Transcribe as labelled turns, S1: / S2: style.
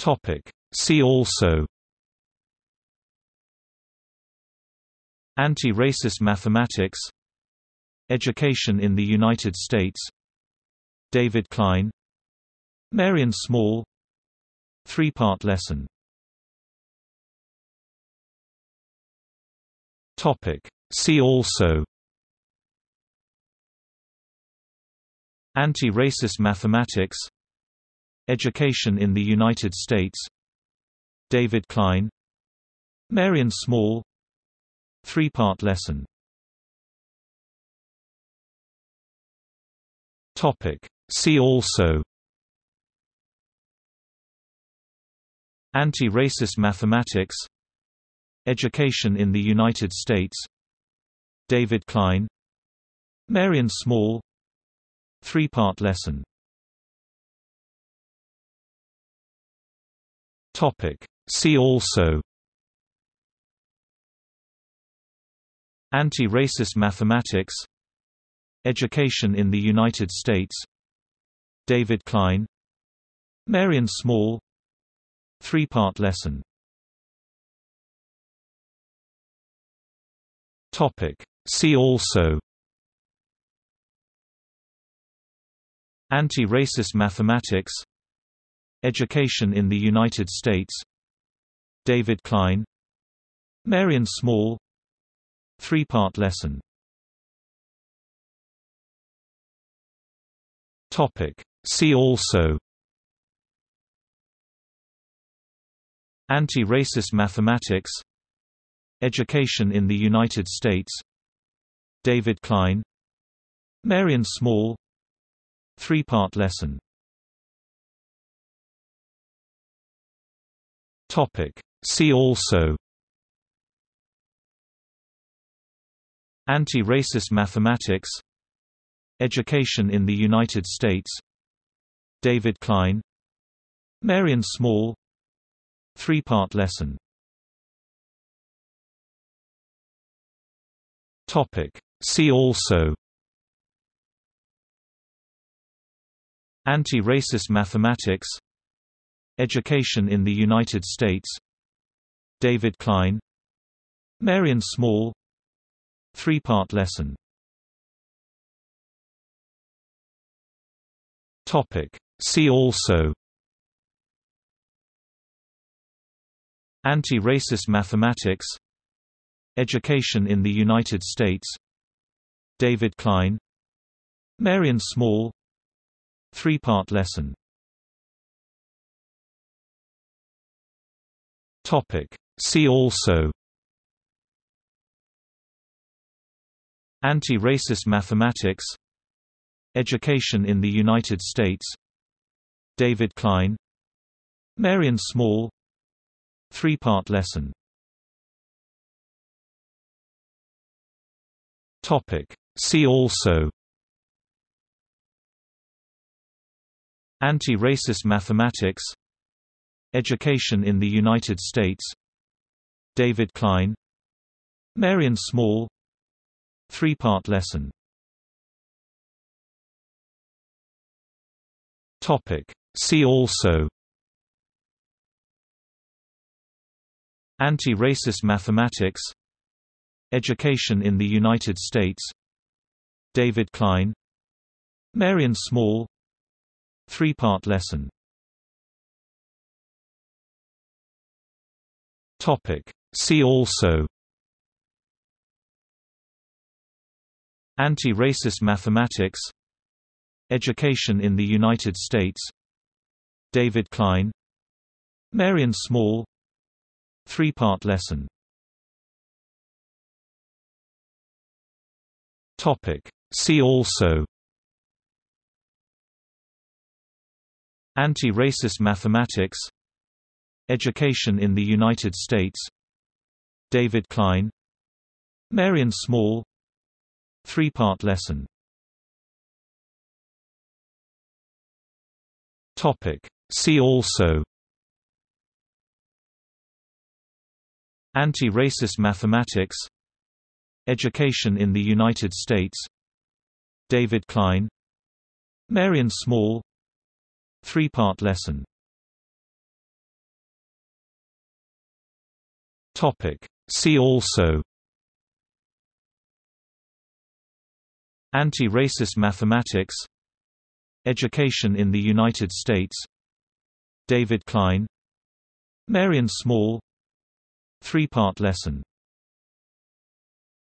S1: Topic. See also Anti-racist mathematics Education in the United States David Klein Marian Small Three-part lesson Topic. See also Anti-racist mathematics Education in the United States. David Klein. Marian Small. Three-part lesson. See also. Anti-racist mathematics. Education in the United States. David Klein. Marian Small. Three-part lesson Topic. See also Anti-racist mathematics Education in the United States David Klein Marian Small Three-part lesson Topic. See also Anti-racist mathematics Education in the United States. David Klein. Marian Small. Three-part lesson. Topic. See also. Anti-racist mathematics. Education in the United States. David Klein. Marian Small. Three-part lesson Topic. See also Anti-racist mathematics Education in the United States David Klein Marian Small Three-part lesson Topic. See also Anti-racist mathematics Education in the United States. David Klein. Marian Small. Three-part lesson. Topic. See also. Anti-racist mathematics. Education in the United States. David Klein. Marian Small. Three-part lesson Topic. See also Anti-racist mathematics Education in the United States David Klein Marian Small Three-part lesson Topic. See also Anti-racist mathematics Education in the United States. David Klein. Marian Small. Three-part lesson. Topic. See also. Anti-racist mathematics. Education in the United States. David Klein. Marian Small. Three-part lesson Topic. See also Anti-racist mathematics Education in the United States David Klein Marian Small Three-part lesson Topic. See also Anti-racist mathematics Education in the United States. David Klein. Marian Small. Three-part lesson. Topic. See also. Anti-racist mathematics. Education in the United States. David Klein. Marian Small. Three-part lesson See also Anti-racist mathematics Education in the United States David Klein Marian Small Three-part lesson